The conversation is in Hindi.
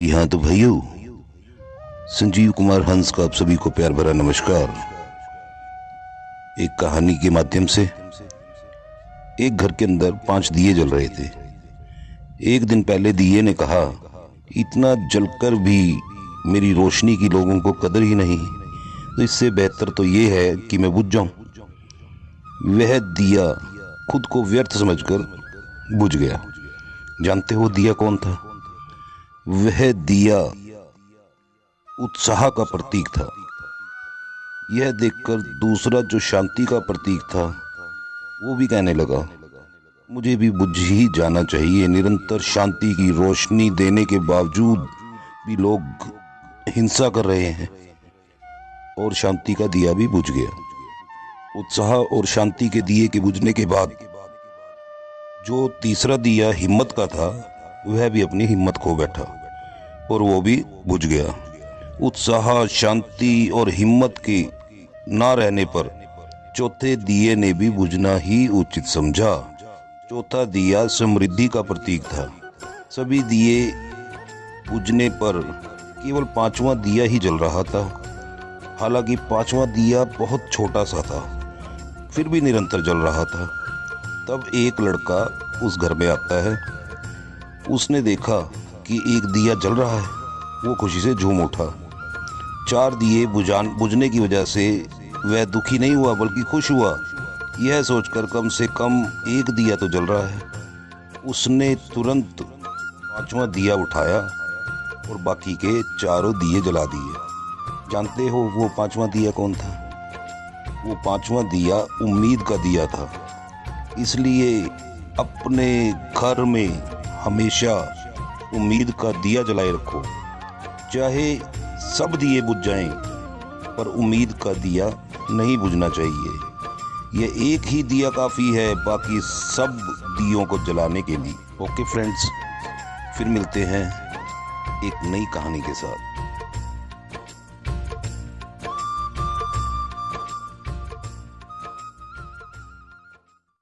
यहाँ तो भाइयों, संजीव कुमार हंस का आप सभी को प्यार भरा नमस्कार। एक कहानी के माध्यम से एक घर के अंदर पाँच दिए जल रहे थे। एक दिन पहले दिए ने कहा, इतना जलकर भी मेरी रोशनी की लोगों को कदर ही नहीं। तो इससे बेहतर तो ये है कि मैं बुझ जाऊँ। वह दिया खुद को व्यर्थ समझकर बुझ गया। जानते हो दिया कौन था? वह दिया। उत्साह का प्रतीक था। यह देखकर दूसरा जो शांति का प्रतीक था, वो भी कहने लगा, मुझे भी बुझ ही जाना चाहिए। निरंतर शांति की रोशनी देने के बावजूद भी लोग हिंसा कर रहे हैं और शांति का दिया भी बुझ गया। उत्साह और शांति के दिए के बुझने के बाद जो तीसरा दिया हिम्मत का था, वह भी अपनी हिम्मत खो बैठा। और वो भी बुझ गया। उत्साह, शांति और हिम्मत के ना रहने पर चौथे दिए ने भी बुझना ही उचित समझा। चौथा दिया समृद्धि का प्रतीक था। सभी दिए बुझने पर केवल पांचवा दिया ही जल रहा था। हालाँकि पांचवा दिया बहुत छोटा सा था, फिर भी निरंतर जल रहा था। तब एक लड़का उस घर में आता है। उसने देखा कि एक दिया जल रहा है। वो खुशी से झूम उठा। चार दिए बुझान बुझने की वजह से वह दुखी नहीं हुआ, बल्कि खुश हुआ। यह सोचकर कम से कम एक दिया तो जल रहा है। उसने तुरंत पांचवा दिया उठाया और बाकी के चारों दिए जला दिए। जानते हो वो पांचवा दिया कौन था? वो पांचवा दिया उम्मीद का दिया था। इसलिए अपने घर में हमेशा उम्मीद का दिया जलाए रखो। चाहे सब दिए बुझ जाएँ, पर उम्मीद का दिया नहीं बुझना चाहिए। यह एक ही दिया काफ़ी है, बाकी सब दियों को जलाने के लिए। ओके फ्रेंड्स, फिर मिलते हैं एक नई कहानी के साथ।